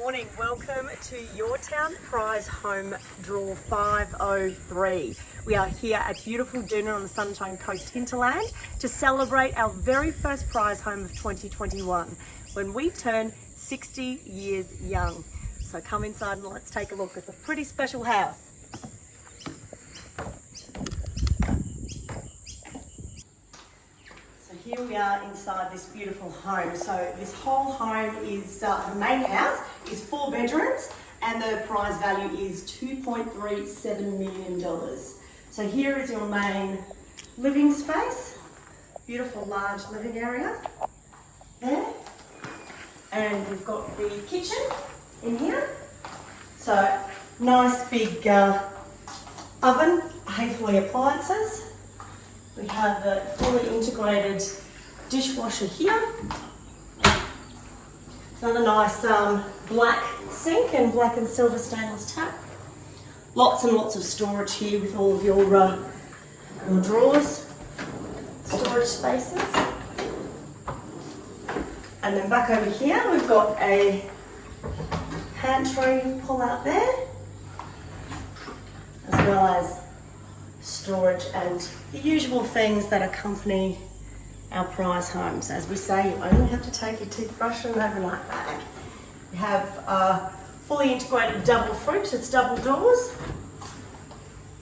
morning. Welcome to Your Town Prize Home Draw 503. We are here at beautiful Doonan on the Sunshine Coast hinterland to celebrate our very first prize home of 2021 when we turn 60 years young. So come inside and let's take a look. It's a pretty special house. Here we are inside this beautiful home. So this whole home is, uh, the main house is four bedrooms and the prize value is $2.37 million. So here is your main living space. Beautiful large living area there. And we've got the kitchen in here. So nice big uh, oven, Haithaway appliances. We have the fully integrated dishwasher here. Another nice um, black sink and black and silver stainless tap. Lots and lots of storage here with all of your, uh, your drawers, storage spaces. And then back over here we've got a pantry pull out there, as well as storage and the usual things that accompany our prize homes. As we say, you only have to take your toothbrush and an overnight bag. We have a uh, fully integrated double fridge, it's double doors,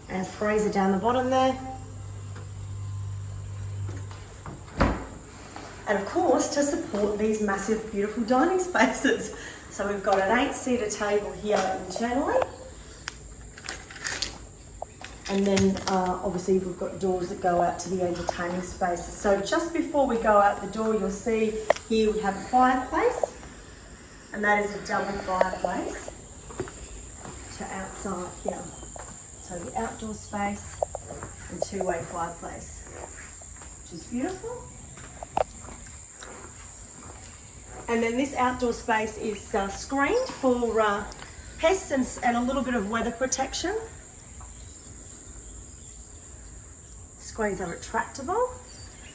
and freezer down the bottom there. And of course, to support these massive, beautiful dining spaces. So we've got an eight-seater table here internally. And then uh, obviously we've got doors that go out to the entertaining spaces. So just before we go out the door, you'll see here we have a fireplace. And that is a double fireplace to outside here. So the outdoor space and two-way fireplace, which is beautiful. And then this outdoor space is uh, screened for uh, pests and, and a little bit of weather protection. Screens are retractable.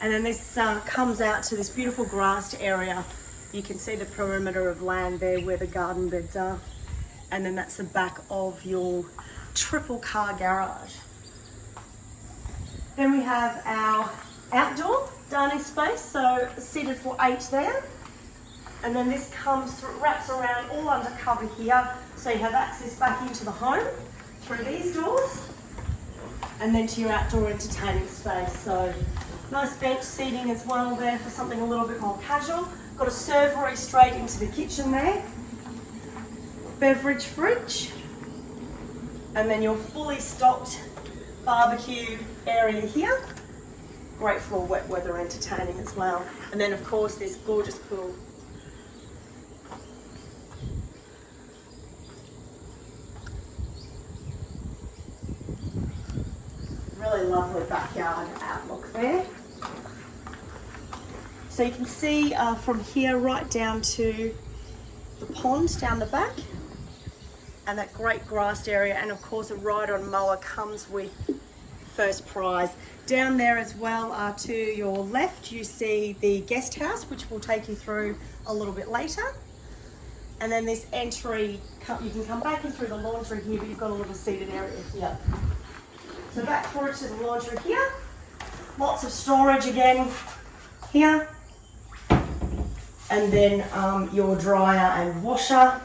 And then this uh, comes out to this beautiful grassed area. You can see the perimeter of land there where the garden beds are. And then that's the back of your triple car garage. Then we have our outdoor dining space, so seated for eight there. And then this comes through, wraps around all under cover here, so you have access back into the home through these doors, and then to your outdoor entertaining space. So nice bench seating as well there for something a little bit more casual. Got a servery straight into the kitchen there. Beverage fridge. And then your fully stocked barbecue area here. Great for wet weather entertaining as well. And then of course this gorgeous pool really lovely backyard outlook there. So you can see uh, from here right down to the pond down the back and that great grassed area and of course a ride-on mower comes with first prize. Down there as well uh, to your left you see the guest house which we'll take you through a little bit later. And then this entry, you can come back in through the laundry here but you've got a little seated area here. So back forward to the laundry here. Lots of storage again here. And then um, your dryer and washer.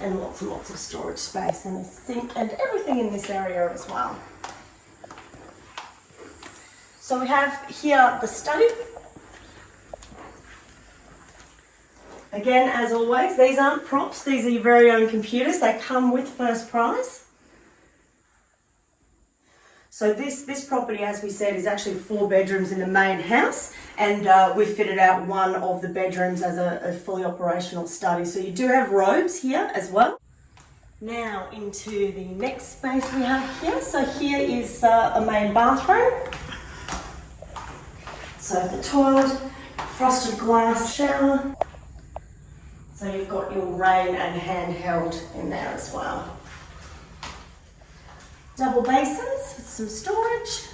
And lots and lots of storage space and a sink and everything in this area as well. So we have here the study. Again, as always, these aren't props, these are your very own computers. They come with first prize. So this, this property, as we said, is actually four bedrooms in the main house and uh, we've fitted out one of the bedrooms as a, a fully operational study. So you do have robes here as well. Now into the next space we have here. So here is uh, a main bathroom. So the toilet, frosted glass shower. So you've got your rain and handheld in there as well. Double basins with some storage.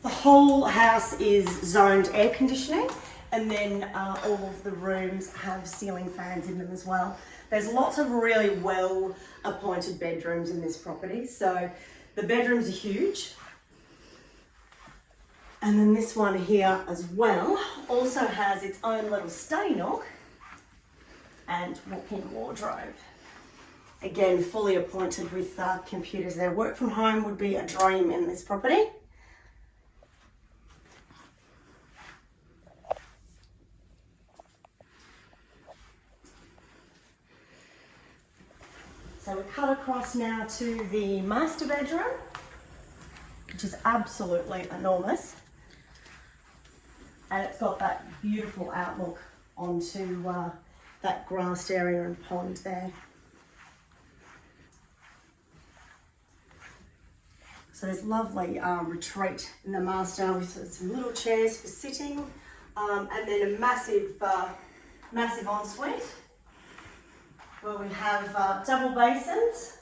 The whole house is zoned air conditioning And then uh, all of the rooms have ceiling fans in them as well. There's lots of really well appointed bedrooms in this property. So the bedrooms are huge. And then this one here as well also has its own little study nook and walk-in wardrobe. Again, fully appointed with uh, computers there. Work from home would be a dream in this property. So we cut across now to the master bedroom, which is absolutely enormous. And it's got that beautiful outlook onto uh, that grassed area and pond there. So there's lovely um, retreat in the master with some little chairs for sitting, um, and then a massive, uh, massive ensuite where we have uh, double basins.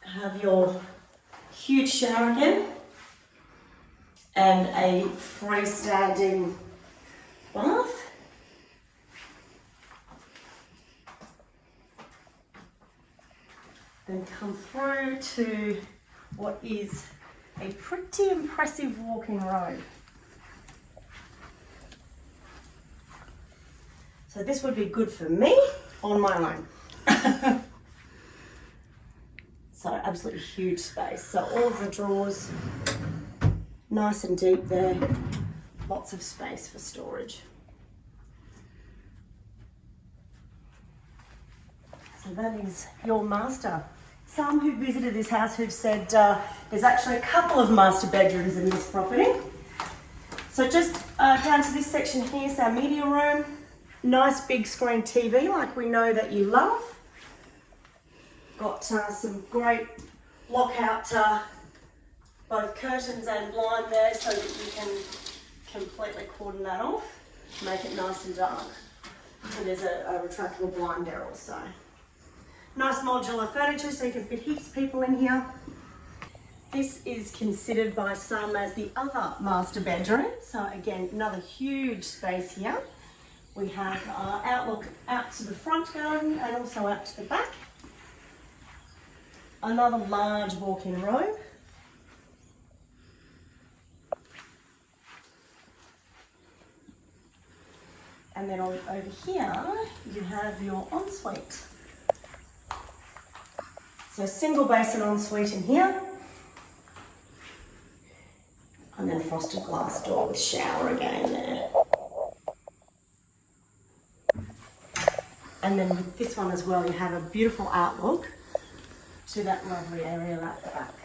Have your huge shower again, and a freestanding Then come through to what is a pretty impressive walking road. So this would be good for me on my own. so absolutely huge space. So all of the drawers, nice and deep there. Lots of space for storage. So that is your master. Some who visited this house who've said uh, there's actually a couple of master bedrooms in this property. So just uh, down to this section here is our media room. Nice big screen TV like we know that you love. Got uh, some great lockout uh, both curtains and blind there so that you can completely cordon that off, make it nice and dark. And there's a, a retractable blind there also. Nice modular furniture so you can fit heaps of people in here. This is considered by some as the other master bedroom. So again, another huge space here. We have our outlook out to the front garden and also out to the back. Another large walk-in robe. And then over here, you have your ensuite. So single basin ensuite in here. And then frosted glass door with shower again there. And then with this one as well, you have a beautiful outlook to that lovely area at the back.